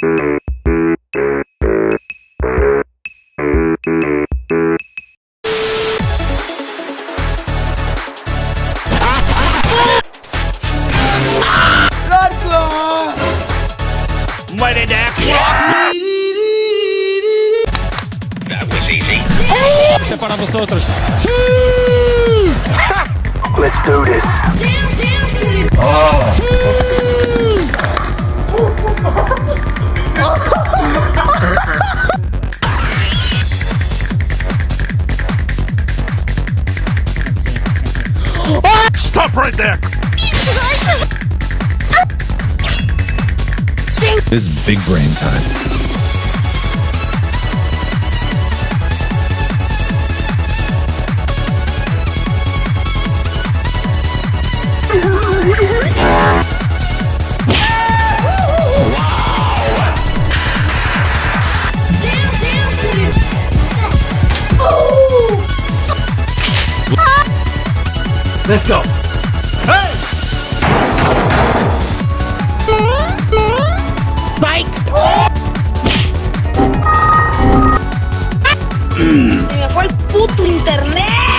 Mighty Duck Rock! That was easy. Separa os outros. Let's do this. Dance, dance, oh. The Stop right there. This is big brain time. Let's go. Se me fue el puto internet.